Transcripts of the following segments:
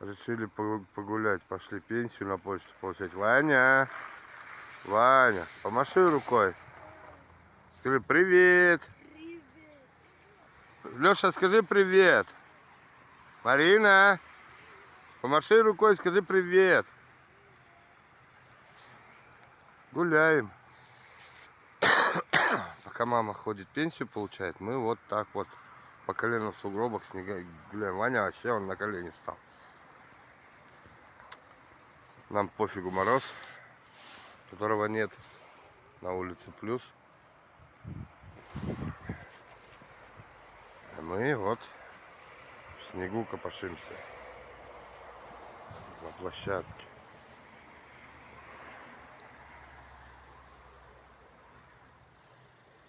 Решили погулять. Пошли пенсию на почту получать. Ваня! Ваня, помаши рукой. Скажи привет. Привет. Леша, скажи привет. Марина, помаши рукой, скажи привет. Гуляем. Пока мама ходит пенсию получает, мы вот так вот по колено в сугробах снега гуляем. Ваня вообще он на колени стал. Нам пофигу мороз, которого нет. На улице плюс. Мы вот в снегу копошимся. На площадке.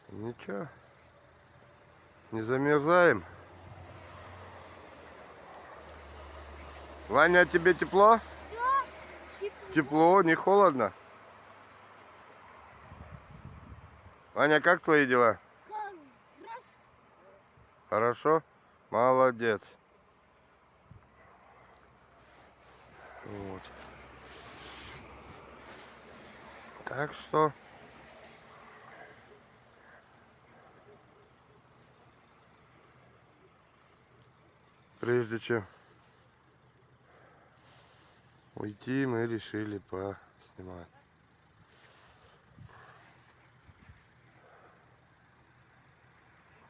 Ничего. Не замерзаем. Ваня, тебе тепло? Тепло, не холодно? Ваня, как твои дела? Хорошо? Молодец. Вот. Так что... Прежде чем уйти, мы решили поснимать.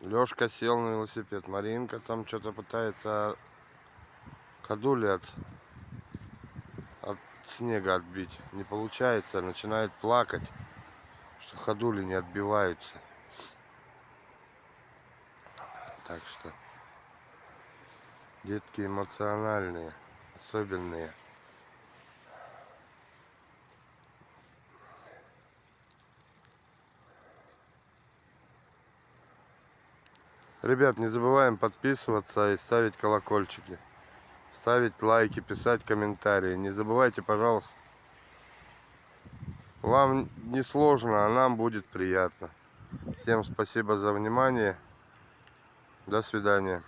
Лёшка сел на велосипед. Маринка там что-то пытается кадули от, от снега отбить. Не получается, начинает плакать, что ходули не отбиваются. Так что детки эмоциональные, особенные. Ребят, не забываем подписываться и ставить колокольчики. Ставить лайки, писать комментарии. Не забывайте, пожалуйста. Вам не сложно, а нам будет приятно. Всем спасибо за внимание. До свидания.